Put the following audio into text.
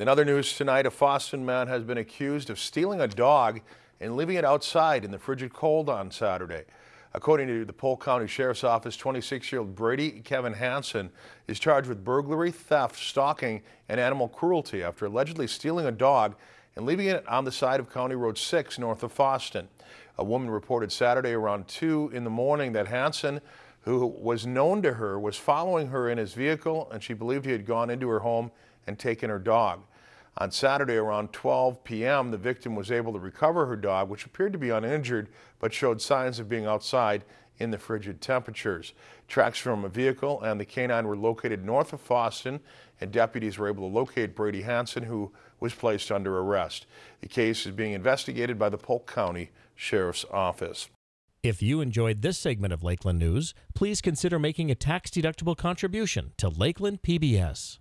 In other news tonight, a Fosston man has been accused of stealing a dog and leaving it outside in the frigid cold on Saturday. According to the Polk County Sheriff's Office, 26-year-old Brady Kevin Hansen is charged with burglary, theft, stalking, and animal cruelty after allegedly stealing a dog and leaving it on the side of County Road 6 north of Fosston. A woman reported Saturday around 2 in the morning that Hansen, who was known to her, was following her in his vehicle and she believed he had gone into her home and taken her dog. On Saturday around 12 p.m., the victim was able to recover her dog, which appeared to be uninjured, but showed signs of being outside in the frigid temperatures. Tracks from a vehicle and the canine were located north of Fosston, and deputies were able to locate Brady Hansen, who was placed under arrest. The case is being investigated by the Polk County Sheriff's Office. If you enjoyed this segment of Lakeland News, please consider making a tax-deductible contribution to Lakeland PBS.